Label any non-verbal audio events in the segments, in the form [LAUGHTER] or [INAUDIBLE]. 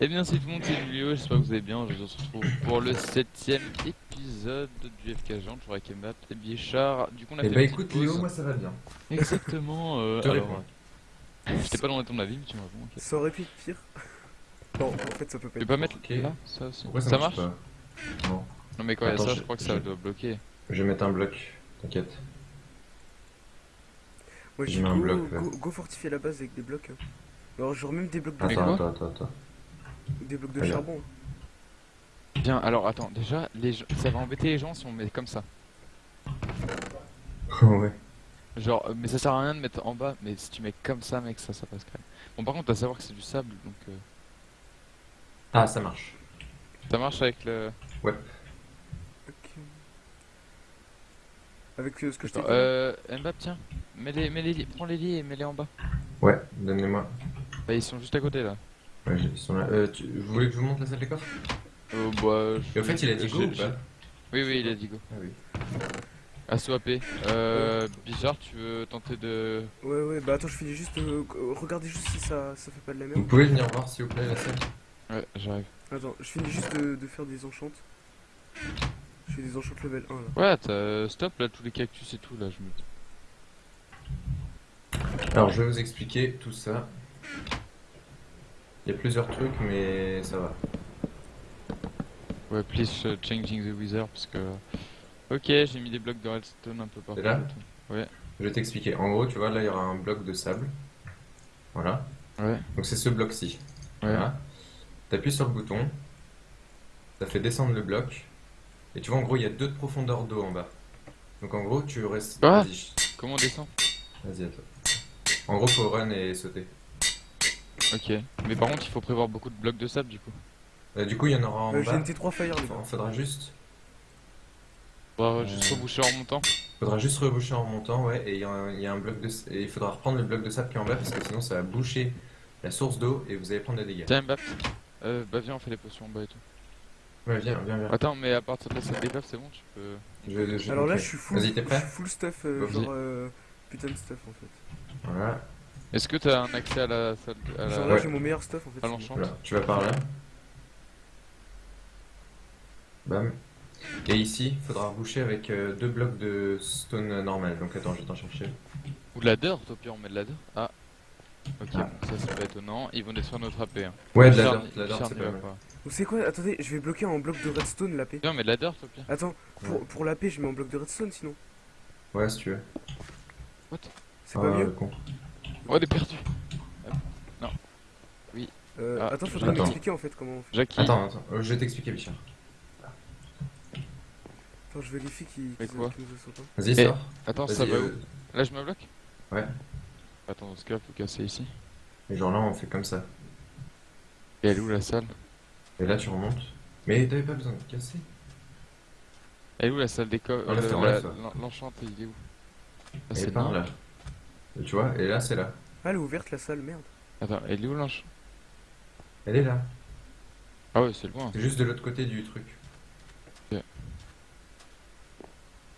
Eh bien salut tout le monde, c'est Julio, j'espère que vous allez bien, je vous retrouve pour le septième épisode du FK Agent, toujours avec Mbapp et Bichard. Du coup on a Eh fait bah écoute pause. Léo, moi ça va bien. Exactement, [LAUGHS] euh, alors... réponds. J'étais pas dans ton avis, mais tu me réponds, ok. Ça aurait pu être pire. Non, en fait, ça peut pas Tu peux être pas pire. mettre là, ça aussi Pourquoi ça, Ça marche, marche pas Non. Non mais quand il y a Attends, ça, je- je crois que je- ça doit bloquer. Je vais mettre un bloc, t'inquiète. Moi, je Je un go, go, go fortifier la base avec des blocs. hein. Alors, genre même des blocs de, Mais Attends, attends, attends, attends. Des blocs de charbon. Bien, alors attends, déjà, les gens... ça va embêter les gens si on met comme ça. [LAUGHS] ouais. Genre, euh, mais ça sert à rien de mettre en bas, mais si tu mets comme ça, mec, ça, ça passe crème. Bon, par contre, à savoir que c'est du sable, donc... euh, Ah, ça marche. Ça marche avec le... Ouais. Ok. Avec euh, ce que je t'ai dit. euh, Mbapp, tiens, mets les, mets les, prends les lits et mets-les en bas. Ouais, donnez-moi. Bah, ils sont juste à côté, là. Ouais, ils sont là. Euh, tu... Vous voulez que je vous montre la salle des coffres? Euh, bah, Et au fait, il a dit je- go ou je- pas Oui, oui, il a dit go. Ah oui. Euh, Bichard, tu veux tenter de... Ouais, ouais, bah attends, je finis juste. euh, euh, regardez juste si ça, ça fait pas de la Vous merde. pouvez venir voir s'il vous plaît la salle Ouais, j'arrive. Attends, je finis juste de, de faire des enchantes. Je fais des enchantes level 1 là. Ouais, t'as... Stop, là, tous les cactus et tout, là, je me... Alors je vais vous expliquer tout ça. Il y a plusieurs trucs mais ça va. Ouais, please uh, changing the wither, parce que... Ok, j'ai mis des blocs de redstone un peu partout. Là tout. Je vais t'expliquer. En gros, tu vois, là il y aura un bloc de sable. Voilà. Ouais, Donc c'est ce bloc-ci. ouais. Voilà. T'appuies sur le bouton. Ça fait descendre le bloc. Et tu vois, en gros, il y a deux de profondeur d'eau en bas. Donc en gros, tu restes. Ah Comment on descend? Vas-y, attends. En gros, faut run et sauter. Ok. Mais par contre, il faut prévoir beaucoup de blocs de sable, du coup. Euh, du coup, il y en aura en Euh, J'ai bas. une T3 Fire les Il gars. faudra juste. Faudra juste Euh. reboucher en montant. Faudra juste reboucher en montant, ouais, et il y, a un- il y a un bloc de. Et il faudra reprendre le bloc de sable qui est en bas parce que sinon ça va boucher la source d'eau et vous allez prendre des dégâts. Tiens, Mbapp. Euh, bah viens, on fait les potions en bas et tout. Ouais, viens, viens, viens. Attends, mais à partir de des coffres, c'est bon, tu peux... Je- je- Alors là, je suis full, Vas-y, t'es je prêt suis full stuff, euh, genre euh, putain de stuff en fait. Voilà, Est-ce que t'as un accès à la salle... À la... Genre là, Ouais. j'ai mon meilleur stuff en fait. à l'enchant voilà, tu vas par là. Bam. Et ici, il faudra reboucher avec euh, deux blocs de stone normal. Donc attends, je vais t'en chercher. Ou de la dirt, au pire, on met de la dirt. Ah. Ok, Ah. bon, ça c'est pas étonnant. Ils vont détruire notre AP. Hein. Ouais, de la dirt, de la dirt, c'est pas mal. Vous savez quoi? Attendez, je vais bloquer en bloc de redstone la paix. Viens, mais de la dirt, au pire. Attends, pour, Ouais. pour la paix, je mets en bloc de redstone sinon. Ouais, si tu veux. C'est Ah, pas le mieux con. Oh, on est perdu. euh, Ah, Attends, faudrait Attends. m'expliquer en fait comment on fait. Jackie. Attends, attends, euh, je vais t'expliquer, Bichard. Attends, je vérifie qu'il Mais qu'il quoi qu'il nous sauté. Vas-y, Eh, sors. Attends, ça va euh, où Là, je me bloque Ouais. Attends, dans ce cas, faut casser ici. Et genre là, on fait comme ça. Et elle est où la salle Et là, tu remontes. Mais t'avais pas besoin de casser. Elle est où la salle des coffres Enlève-toi, la- enlève-toi. l'en- L'enchant, il est où Ah, c'est par là. Là. Et tu vois, et là, c'est là. Ah, elle est ouverte la salle, merde. Attends, elle est où l'enchant Elle est là. Ah ouais, c'est loin. C'est juste de l'autre côté du truc. Ok.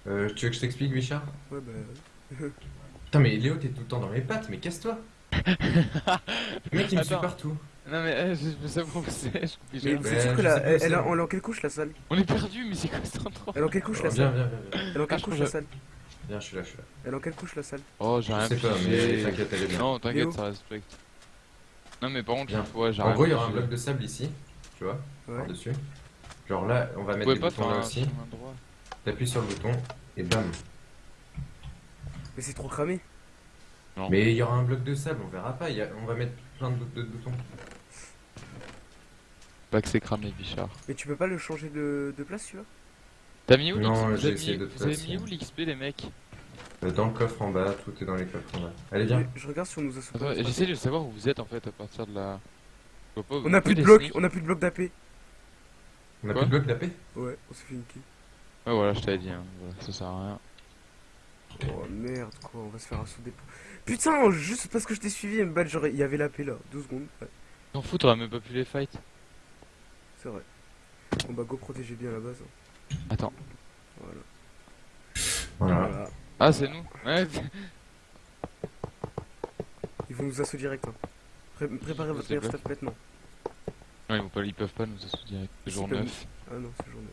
Euh, tu veux que je t'explique, Bichard Ouais, bah. [LAUGHS] Putain, mais Léo, t'es tout le temps dans mes pattes, mais casse-toi Le mec, il me suit partout. Non mais euh, je veux savoir où c'est, je comprends Mais c'est sûr je que la, sais pas où elle, elle, a- elle est en quelle couche la salle? On est perdu, mais c'est quoi cet endroit? Elle est en quelle couche la salle? viens, viens, viens. Elle est en Ah, quelle je couche la salle? Viens, je suis là, je suis là. Elle est en quelle couche la salle? Oh, j'ai rien sais pas, mais t'inquiète, elle est bien. Non, t'inquiète, ça respecte. Non mais par contre, ouais, j'ai En gros, il y aura un bloc de sable ici, tu vois, Ouais. par-dessus. Genre là, on va mettre boutons faire là aussi. T'appuies sur le bouton, et bam. Mais c'est trop cramé. Non. Mais il y aura un bloc de sable, on verra pas. il y a- On va mettre plein de, de boutons. Pas que c'est cramé, Bichard. Mais tu peux pas le changer de, de place, tu vois? T'as mis où Non, l'XP les mecs Dans le coffre en bas, tout est dans les coffres en bas. Allez, viens. Je regarde si on nous a j'essaie de savoir où vous êtes en fait à partir de la... On a plus de blocs, on a plus de blocs d'AP. On a plus de bloc d'AP Ouais, on s'est fait niquer. Ouais voilà, je t'avais dit, hein. ça sert à rien. Oh merde, quoi, on va se faire un saut des Putain, juste parce que je t'ai suivi, battre, genre, il y avait l'AP là, 12 secondes. Ouais, T'en fous, t'aurais même pas pu les fight. c'est vrai. Bon bah, go protéger bien la base. hein. Attends. Voilà. Voilà. Voilà. Ah, c'est nous Ouais, Ils vont nous assaut direct. Hein. Pré- préparez votre C'est meilleur stuff maintenant. Non, ils, vont pas, ils peuvent pas nous assaut direct. Si, Jour ils peuvent. 9. Ah non, c'est jour 9.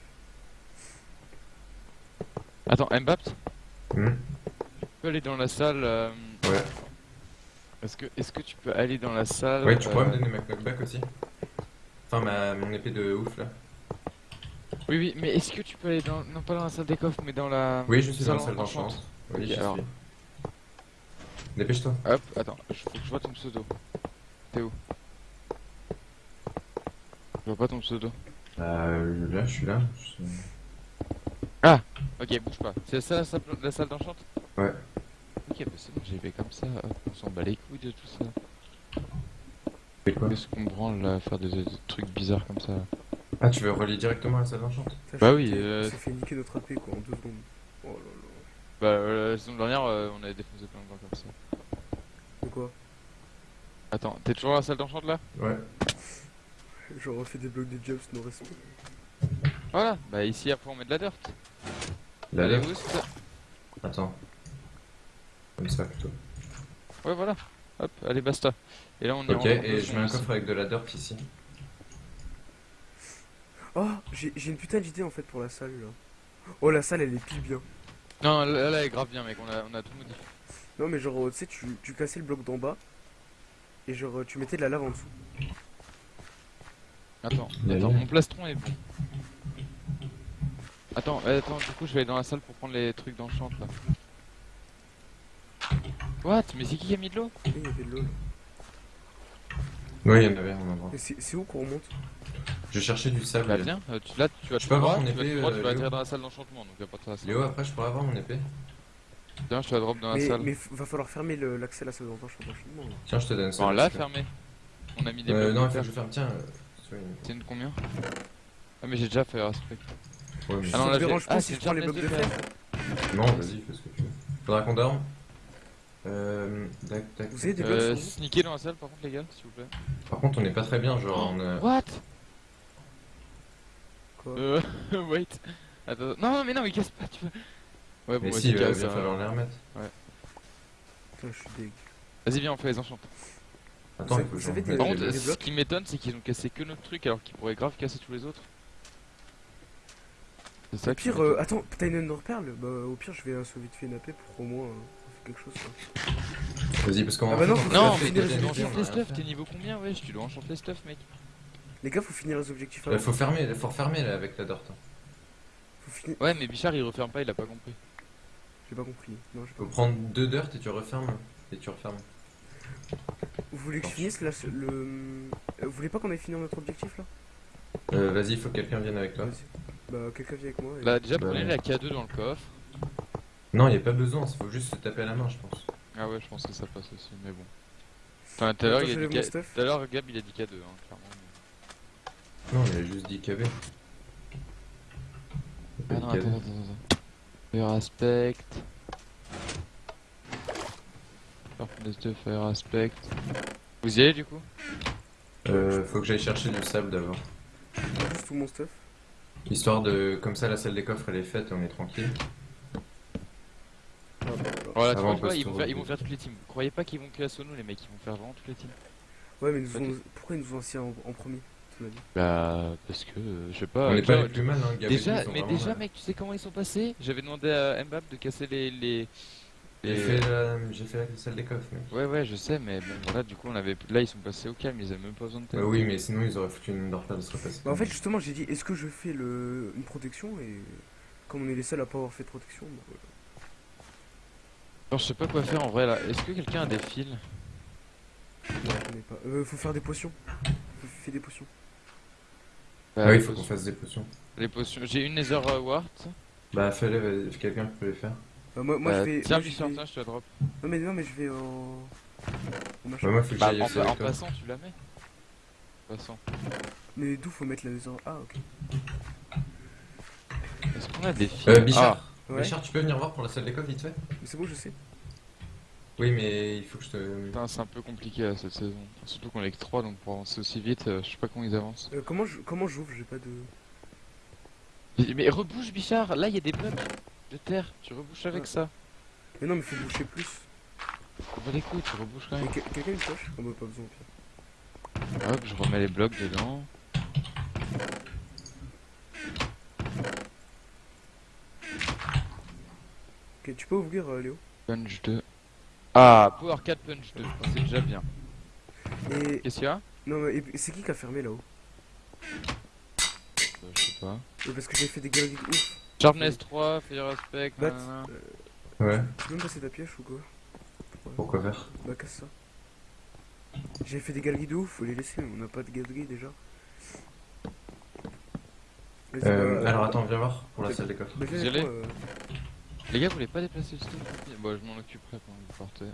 Attends, Mbapt, tu Hmm. peux aller dans la salle. euh, Ouais. Est-ce que, est que tu peux aller dans la salle Ouais, tu pourrais euh, me donner ma knockback aussi Enfin, ma, mon épée de ouf là. Oui, oui, mais est-ce que tu peux aller dans. Non, pas dans la salle des coffres, mais dans la. Oui, je suis dans la salle d'enchant. Oui, Ok, j'y alors. Dépêche-toi. Hop, attends, je- faut que je vois ton pseudo. T'es où? Je vois pas ton pseudo. Euh, là, je suis là. je suis- Ok, bouge pas. C'est ça la salle, d'enchante? Ouais. Ok, bah c'est bon, j'y vais comme ça. Hop, on s'en bat les couilles de tout ça. Qu'est-ce qu'on branle là, faire des, des trucs bizarres comme ça? Ah, tu veux relier directement à la salle d'enchant Ça Bah oui, euh, Ça fait niquer notre AP quoi en deux secondes. Oh là là. Bah, euh, la saison dernière, euh, on avait défoncé plein de gens comme ça. De quoi? Attends, t'es toujours à la salle d'enchante là? Ouais. Genre on fait des blocs de jobs, no respect. Voilà, bah ici après on met de la dirt. Allez, là. boost. Attends. Comme ça plutôt. Ouais, voilà. Hop, allez, basta. Et là on est Ok, en et je mets un coffre avec de la dirt ici. J'ai une putain d'idée en fait pour la salle là. Oh la salle elle est pile bien. Non, là, là, elle est grave bien, mec, on a, on a tout modifié. Non mais genre tu sais tu, tu cassais le bloc d'en bas et genre tu mettais de la lave en dessous. Attends, attends, mon plastron est bon. Attends, euh, attends, du coup je vais aller dans la salle pour prendre les trucs d'enchant là. What? Mais c'est qui qui a mis de l'eau? Et il y avait de l'eau là. Ouais, il y en avait un endroit. C'est où qu'on remonte? Je cherchais du sable. Bah viens, euh, tu, là tu vas Je peux avoir mon tu vas épée, tu euh, vas atterrir dans la salle d'enchantement, donc y'a pas de trace. Léo, après, je pourrais avoir mon épée Tiens, je te la drop dans la salle. mais va falloir fermer l'accès à la salle là. Tiens, je te donne ça. Bon, là, parce que- fermé. On a mis des Euh, blocs non, de il faut terre. que je ferme. Tiens. euh, une combien? Ah, mais j'ai déjà fait respect. Ouais, mais- Ah non, là, pas ah, si c'est je prends les blocs de fer Non, vas-y, fais ce que tu veux. Faudra qu'on dorme? Euh, tac, tac, Vous avez des blocs Euh, sur vous sneaker dans la salle par contre, les gars, s'il vous plaît. Par contre, on est pas très bien, genre, on a... What? Quoi Euh, [LAUGHS] wait. Attends, non, non, mais non, mais casse pas, tu veux. Ouais, bon, Mais si, il va bien hein. falloir les remettre. Putain je suis. Vas-y, viens, on fait les enchantes. Attends, il faut que des- Par contre, des blocs. ce qui m'étonne, c'est qu'ils ont cassé que notre truc alors qu'ils pourraient grave casser tous les autres. C'est ça Au pire, euh, attends, t'as une Ender Pearl Bah au pire je vais euh, sauver vite fait une AP pour au moins euh, quelque chose. Vas-y, parce qu'on Ah en bah fait, non, faut Non, mais les fait. t'es niveau combien Wesh, tu dois enchanter les stuffs, mec. Les gars faut finir les objectifs Euh, avant. faut fermer, faut refermer là avec la dirt. Faut finir. Ouais, mais Bichard il referme pas, il a pas compris. J'ai pas compris. Non, j'ai pas Faut compris. prendre deux dirt et tu refermes. Et tu refermes. Vous voulez que je finisse là le. euh, Vous voulez pas qu'on ait fini notre objectif là? Euh, vas-y, faut que quelqu'un vienne avec toi. Bah quelqu'un vient avec moi. et- Bah, déjà, Bah, prenez ouais. la K2 dans le coffre. Non, y a pas besoin, faut juste se taper à la main, je pense. Ah ouais, je pense que ça passe aussi, mais bon. Enfin, tout à l'heure, il Gab il a dit K2, hein, clairement. Non, il a juste dit KB. Ah non, attends, attends, attends. Fire aspect. Stuff, fire aspect. Vous y allez du coup? Euh, faut que j'aille chercher du sable d'abord. Juste tout mon stuff. Histoire de. Comme ça, la salle des coffres elle est faite et on est tranquille. Voilà. Tu vois, ils vont, se faire, ils vont faire toutes les teams. Vous croyez pas qu'ils vont que à nous, les mecs, ils vont faire vraiment toutes les teams Ouais mais ils nous pourquoi ils nous ont assis en, en premier Bah, parce que, euh, je sais pas. on est tu pas plus mal, hein, Déjà, mais vraiment déjà, mec, tu sais comment ils sont passés? J'avais demandé à Mbappé de casser les. les... J'ai fait, la... fait la salle des coffres, mec. Ouais, ouais, je sais, mais bon, voilà, du coup, on avait. Là, ils sont passés au calme, ils avaient même pas besoin de Bah oui, mais sinon ils auraient foutu une Underpearl, ça serait passé. Bah en fait justement j'ai dit est-ce que je fais le... une protection et comme on est les seuls à pas avoir fait de protection bah, je sais pas quoi faire en vrai là. Est-ce que quelqu'un a des fils? Non, pas. Euh, faut faire des potions. Faut faire des potions. Ah Bah, oui, les faut qu'on fasse des potions. Les potions. J'ai une Nether euh, Wart. Bah fais-le, vas-y, quelqu'un peut les faire. Bah, moi, moi Bah, je vais. Tiens, moi, je Bichard, vais- je te la drop. Non mais non mais je vais machin. Bah moi faut que Bah, en, pa- en passant, tu la mets. En passant. Mais d'où faut mettre la maison Ah ok. Est-ce qu'on a des fils? Euh, Bichard, Ouais. Bichard, tu peux venir voir pour la salle des coffres vite fait Mais c'est bon je sais. Oui, mais il faut que je te. Ah, putain, c'est un peu compliqué là, cette saison. Surtout qu'on est que 3, donc pour avancer aussi vite, euh, je sais pas comment ils avancent. Euh, comment je comment j'ouvre J'ai pas de. Mais, mais rebouche, Bichard Là, il y a des blocs de terre. Tu rebouches avec ça. Mais non mais faut boucher plus. On les couilles, tu rebouches quand même. que- quelqu'un une poche On m'a pas besoin au pire. Hop, je remets les blocs dedans. Ok, tu peux ouvrir euh, Léo Punch 2. Ah, Power 4 Punch 2, c'est déjà bien. Et. Qu'est-ce qu'il y a? Non, mais et- c'est qui qui a fermé là-haut? Euh, Je sais pas. Euh, Parce que j'ai fait des galeries de ouf. Sharpness 3, Fire Aspect. Bat, nanana. Ouais, Tu peux me passer ta pioche ou quoi? Pourquoi faire? Bah, casse ça. J'ai fait des galeries de ouf, faut les laisser, on n'a pas de galeries déjà. Euh, bah, Alors attends, viens voir pour la salle des coffres. Les gars, vous voulez pas déplacer le stuff Bon, je m'en occuperai pendant que vous partez.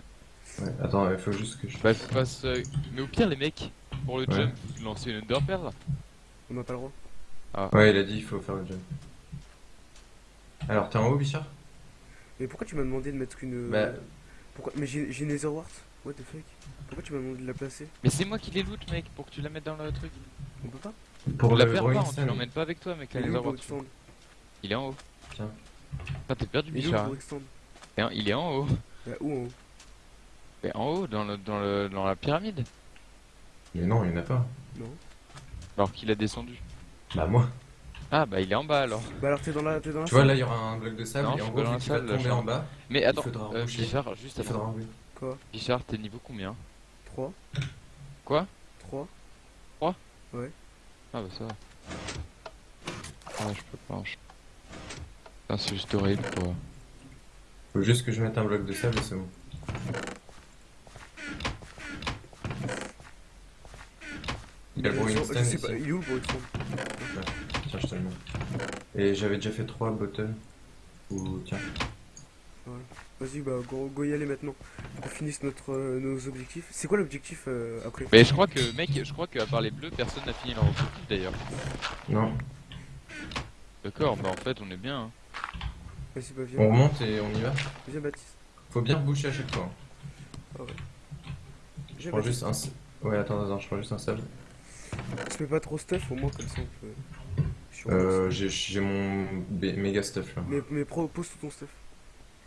Ouais, attends, il faut juste que je... Bah, faut se- Mais au pire, les mecs, pour le Ouais. jump, vous lancez une Underpearl. on n'a pas le droit. Ouais, il a dit il faut faire le jump. Alors, t'es en haut, Bichard Mais pourquoi tu m'as demandé de mettre une. Bah. Pourquoi Mais j'ai j'ai une Netherwart What the fuck? Pourquoi tu m'as demandé de la placer? Mais c'est moi qui les loot, mec, pour que tu la mettes dans le truc. On peut pas? Pour la Rolling pas, hein, tu Stone. l'emmènes pas avec toi, mec, la Il est où, Nether le Wart. stand Il est en haut. Tiens. Ah, t'es perdu, Il est où, Bichard. hein. Il est en haut. Bah, où en haut? Mais en haut, dans, le, dans, le, dans la pyramide. Mais non, il y en a pas. Non. Alors qu'il a descendu. Bah moi. Ah, bah il est en bas alors. Bah, alors t'es dans la, t'es dans la Tu vois, là, il y aura un bloc de sable, Non, et je en gros, vas salle, tomber là, en bas, Mais attends, euh. Bichard, juste il faudra avant. Quoi? Bichard, t'es niveau combien? 3 Quoi? 3 Ah bah ça va. Ah, je peux pas. je- Putain, c'est juste horrible quoi. Faut juste que je mette un bloc de sable et c'est bon. Il y a le ici. pas, il est où le Stone Tiens, je te le mets. Et j'avais déjà fait 3 bottles. Ou tiens. Vas-y, bah, go, go y aller maintenant. On finisse notre, euh, nos objectifs. C'est quoi l'objectif euh, après? Mais je crois que, mec, je crois qu'à part les bleus, personne n'a fini leur objectif d'ailleurs. Non. D'accord, bah en fait, on est bien. hein. Vas-y, bah, On remonte et on y va. Viens, Baptiste. Faut bien reboucher à chaque fois. Je Viens, prends Baptiste. juste un. Ouais, attends, attends, je prends juste un sable. Tu fais pas trop stuff, au moins, comme ça, on peut. Euh, j'ai mon méga stuff là. Mais, mais pro- pose tout ton stuff.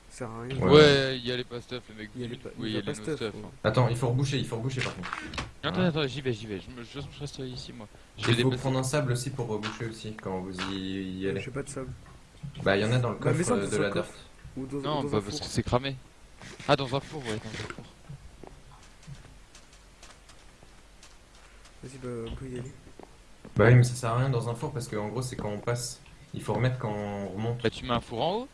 Ça sert à rien. Ouais. Ouais, il y a les pas stuff, les mecs. Il y a les pas- oui, il il y y a a pas les no stuff, stuff. ouais. hein. Attends, il faut reboucher, il faut reboucher par contre. Attends, attends, j'y vais, j'y vais. Je me, je reste ici moi. Je vais Il faut prendre un sable aussi pour reboucher aussi quand vous y, y allez. J'ai pas de sable. Bah, il y en a dans le Bah, coffre mets ça euh, dans de un la coffre. dirt. Ou dans, Non, dans bah parce four. que c'est cramé. Ah, dans un four, ouais, dans un four. Vas-y, bah, on peut y aller. Bah oui, mais ça sert à rien dans un four parce qu'en gros, c'est quand on passe. Il faut remettre quand on remonte. Bah, tu mets un four en haut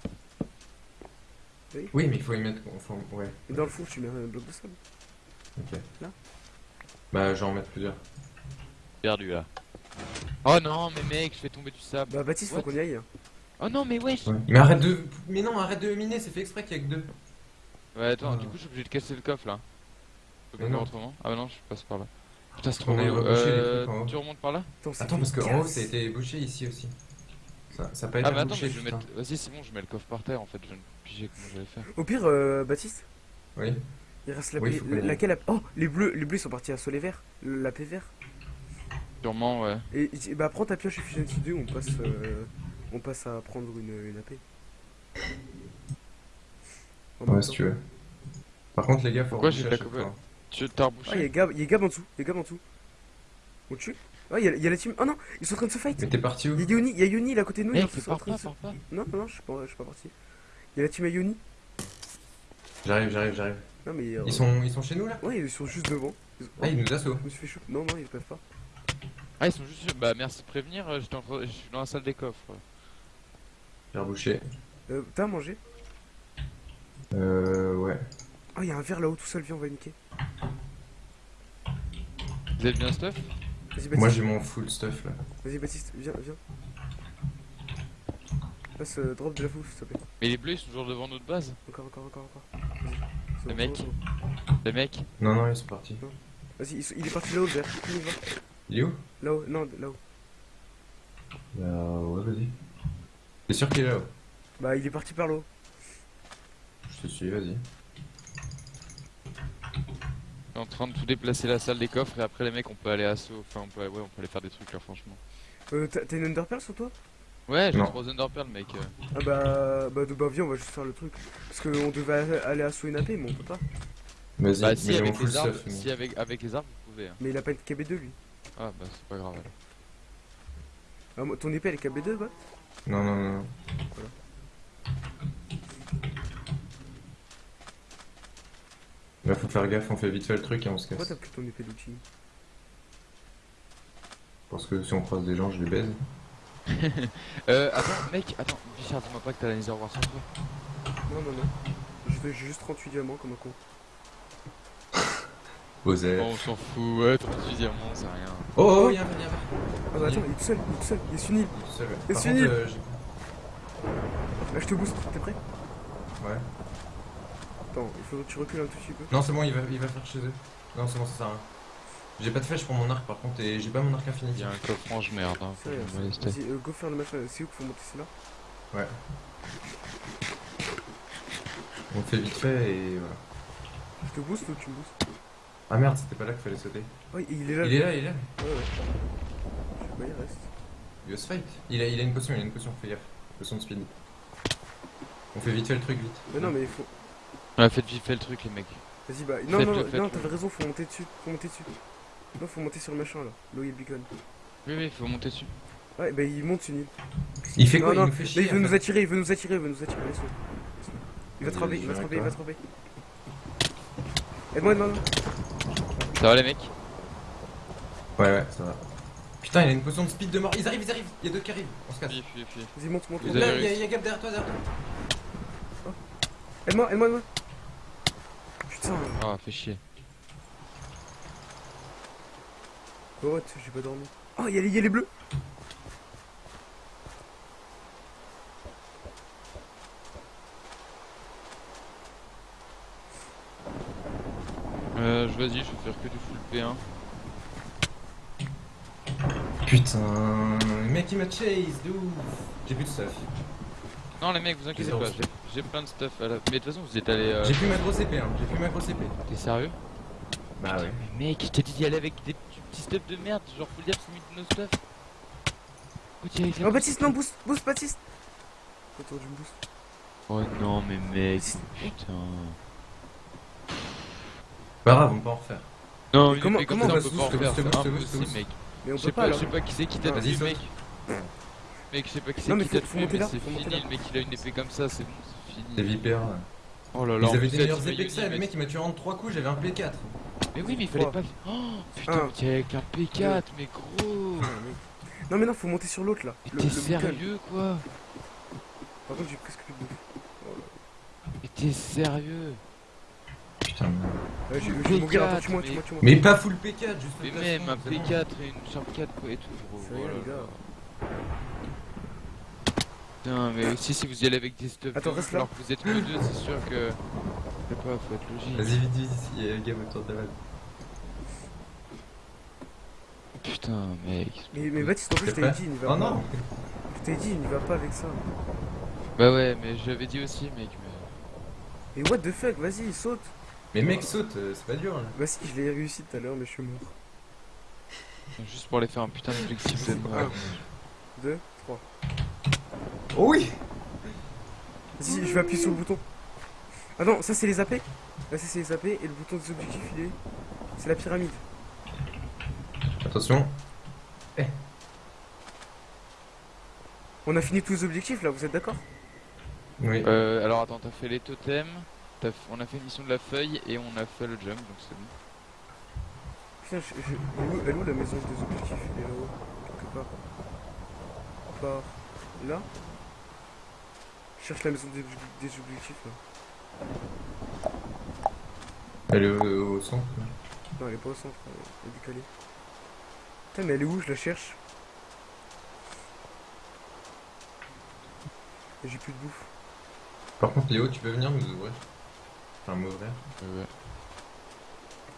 Oui, mais il faut y mettre. Enfin, ouais, Et dans le four, tu mets un bloc de sable. ok. Là Bah, je vais en mettre plusieurs. Perdu là. Oh non, mais mec, je fais tomber du sable. Bah, Baptiste, faut What qu'on y aille. Oh non, mais wesh Ouais. Mais arrête de. Mais non, arrête de miner, c'est fait exprès qu'il y a que deux. Ouais, attends, Ah. du coup, je suis obligé de casser le coffre là. Je peux pas autrement Ah, bah non, je passe par là. Putain, c'est trop les Euh, trucs tu remontes par là? Attends, Attends, parce en haut, ça a été bouché ici aussi. Ça, ça a pas été Ah, mais attends, bouché, mais je mettre. Vas-y, c'est bon, je mets le coffre par terre en fait. Je viens de piger comment j'allais faire. Au pire, euh, Baptiste, Oui. il reste la Oui, laquelle Oh, les bleus, les bleus sont partis à soleil vert. La paix vert. Sûrement, ouais. Et et- bah, prends ta pioche Efficiency 2, on passe, euh, on passe à prendre une, une AP. En Ouais, si temps. tu veux. Par contre, les gars, faut Pourquoi j'ai la fois. Tu t'as Ah, il y a rebouché Gab, il y a Gab en dessous, il y a Gab en dessous. On le tue Ah, il y, a- il y a la team. Oh non, ils sont en train de se fight. Mais t'es parti où Il y a Yoni, il Yoni là à côté de nous. Ils sont en train pas, de se-. Non, non, non, je suis pas, je suis pas parti. Il y a la team à Yoni. J'arrive, j'arrive, j'arrive. Non, mais. euh, Ils sont, ils sont chez nous là Ouais, ils sont juste devant. Ils- Ah, ils nous assaut. Je me suis fait choper. Non, non, ils peuvent pas. Ah, ils sont juste. Bah, merci de prévenir, euh, j'étais en train- je suis dans la salle des coffres. Rebouché. Euh, T'as à manger? Euh, ouais. Ah, il y a un verre là-haut tout seul, viens, on va niquer. Vous êtes bien stuff? Vas-y, Moi, j'ai mon full stuff là. Vas-y, Baptiste, viens, viens. Passe, euh, drop de la fouf, s'il te plaît. Mais les bleus ils sont toujours devant notre base Encore, encore, encore, encore. Le bon, mec. bon, bon. Les mecs Non, non, ils sont partis. Vas-y, il, il est parti là-haut, le verre. Il est où? Là-haut, non, là-haut. Vas-y. T'es sûr qu'il est là-haut Bah, il est parti par là-haut. Je te suis, vas-y. En train de tout déplacer la salle des coffres et après les mecs on peut aller assaut. Enfin, on peut, ouais, on peut aller faire des trucs là, franchement. Euh, t'as une Underpearl sur toi? Ouais, j'ai Non. 3 Underpearl, mec. euh. Ah bah, bah, de, bah, viens, on va juste faire le truc. Parce qu'on devait aller- assaut une AP, mais on peut pas. Vas-y, Bah, mais si, avec les arbres, mais- si avec, avec les arbres, vous pouvez. hein. Mais il a pas une KB2 lui. Ah, bah, c'est pas grave alors. Ah, moi, ton épée elle est KB2, bah non, non, non. Voilà. Bah faut faire gaffe, on fait vite fait le truc et on se casse. Pourquoi t'as plutôt épée d'outil Parce que si on croise des gens, je les baise. [LAUGHS] euh, attends, mec, attends, Richard, dis-moi pas que t'as la Nether War sans toi. Non, non, non. Je vais juste 38 diamants comme un con. Osef. Bon, on s'en fout, ouais, 38 diamants, c'est rien. Oh, oh, y'a un y'a un attends, il est tout seul, il est tout seul, il est sunny. Il est tout seul, ouais. Et Par c'est contre, nul. euh, Là, je te booste, t'es prêt? Ouais. Attends, il faut que tu recules un tout petit peu. Non, c'est bon, il va, il va faire chez eux. Non, c'est bon, ça sert à rien. J'ai pas de flèche pour mon arc par contre, et j'ai pas mon arc infini. Il y a un coffre ange merde, hein, Vas-y, euh, go faire le machin, c'est où qu'il faut monter, c'est là? Ouais. On fait vite fait et voilà. Je te booste ou tu me boostes? Ah merde, c'était pas là qu'il fallait sauter. Ouais, il est là. Il est là, il est là. Ouais, ouais. Je sais pas, il reste. Il va se fight. Il a, il a une potion, il a une potion, fais gaffe. Potion de speed. On fait vite fait le truc, vite. Mais non, mais il faut. Ouais, faites vite fait le truc, les mecs. Vas-y, bah. Non, non, non, t'avais raison, faut monter dessus. Faut monter dessus. Non, faut monter sur le machin là. Là où il y a le beacon. Oui, oui, faut monter dessus. Ouais, bah il monte une île. Il fait non, quoi? Non, Il nous fait là, chier. il veut nous attirer, il veut nous attirer, il veut nous attirer, laisse-le. Il va vas-y, il va viens il va ramper. Aide-moi, aide-moi. Ça va, les mecs? Ouais, ouais, ça va. Putain, il a une potion de speed de mort. Ils arrivent, ils arrivent. Il y a deux qui arrivent. On se casse. Vas-y, monte, monte, monte. Là, il y a, y Gab derrière toi, derrière toi. Aide-moi, aide-moi, aide-moi. Putain, Ah, fait chier. oh, what, j'ai pas dormi. Oh, il y, a les- il y a les bleus. Euh, je- vas-y, je vais faire que du full P1. Putain, le mec il m'a chase, de ouf. J'ai plus de stuff. Non, les mecs, vous inquiétez pas, j'ai- plein de stuff à la. Mais de toute façon, vous êtes allés. Euh... J'ai plus ma grosse épée, hein. J'ai plus ma grosse épée. T'es sérieux? Bah ouais. Mais mec, je t'ai dit d'y aller avec des petits stuff de merde, genre faut le dire, c'est mis de nos stuff. Oh, Baptiste, non, boost, boost, Baptiste. Je me boost. Oh non, mais mec, putain. Pas grave, on peut en refaire. Non, comment- mais comme comment on on va peut pas en boost, faire, boost, c'est impossible, mec. Mais on Je peut sais pas je sais pas qui c'est qui t'a saute. mec. Mec, je sais pas qui c'est qui t'a tué, mais c'est fini, le mec il a une épée comme ça, c'est bon, c'est Des fini. vipères. Oh là là, Ils en avaient plus, des meilleures épées que ça. Le mec il m'a tué en 3 coups, j'avais un P4. Mais oui, mais il fallait pas. Oh putain, t'es avec un P4, mais gros. Non, mais non, faut monter sur l'autre là. T'es sérieux quoi? Par contre, j'ai presque plus de bouffe. Mais t'es sérieux? Putain. Ouais, j'ai P4, j'ai mon gars, attends, mais- tue-moi, tue-moi. Mais pas full P4, juste Mais le même un plafond, c'est bon. P4 et une Sharp 4 quoi et tout, gros. Les gars. Putain, mais aussi si vous y allez avec des stuff Attends, de reste ouf, là. alors que vous êtes que deux, c'est sûr que. Je sais pas, faut être logique. Vas-y, vite, vite, il y a Gab autour de la balle. Putain, mec. Mais, mais Baptiste, en plus, je t'avais dit, il n'y va Oh pas. non Je t'avais dit, il n'y va pas avec ça. Bah ouais, mais j'avais dit aussi, mec. Mais... Mais what the fuck, vas-y, saute. Mais mec, saute, euh, c'est pas dur là. Bah si, je l'ai réussi tout à l'heure, mais je suis mort. [LAUGHS] Juste pour aller faire un putain d'objectif de mort. 2, 3. Oh oui Vas-y, je vais appuyer sur le bouton. Ah non, ça c'est les AP. Là, ça c'est les AP, et le bouton des objectifs, il est. C'est la pyramide. Attention. On a fini tous les objectifs là, vous êtes d'accord? Oui. Euh, alors attends, t'as fait les totems, on a fait une mission de la feuille et on a fait le jump, donc c'est bon. Putain, je, je- elle, est où, elle est où la maison des objectifs? Elle est là-haut, quelque part. Par là? Je cherche la maison des, obje- des objectifs là. Elle est au, au centre. Non, elle est pas au centre, elle est décalée. Putain, mais elle est où? Je la cherche. J'ai plus de bouffe. Par contre, Léo, tu peux venir nous ouvrir Enfin. Euh, ouais.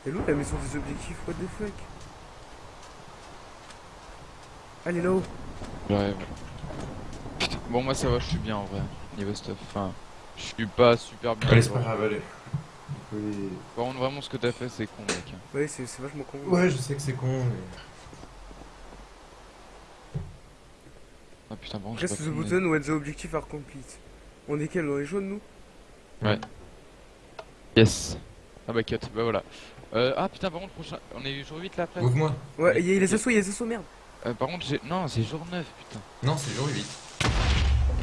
Elle est où la maison des objectifs What the fuck? Ah, est là-haut. Putain, bon moi ça va, je suis bien en vrai, niveau stuff. Enfin, je suis pas super bien. Allez, c'est pas grave, allez. Oui. Par contre, vraiment ce que t'as fait c'est con mec. Ouais, c'est vachement con. Ouais, je sais que c'est con, mais. Ah putain, bon, pas the button when the objective are complete. On est quel dans les jaunes nous? Yes. Ah bah cut, bah voilà. Euh, ah putain, par contre, prochain... on est jour 8 là après Ouvre-moi. Ouais, il y a les assauts, il y a les assauts, merde. Euh, Par contre, j'ai. Non, c'est jour 9, putain. Non, c'est jour 8.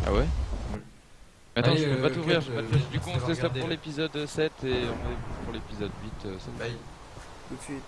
Ah ouais? Attends, Allez, je peux euh, pas t'ouvrir, Kat, je peux pas euh, te- Du coup, on ça se laisse pour l'épisode 7 et on est pour l'épisode 8. euh. Bye. Tout de suite.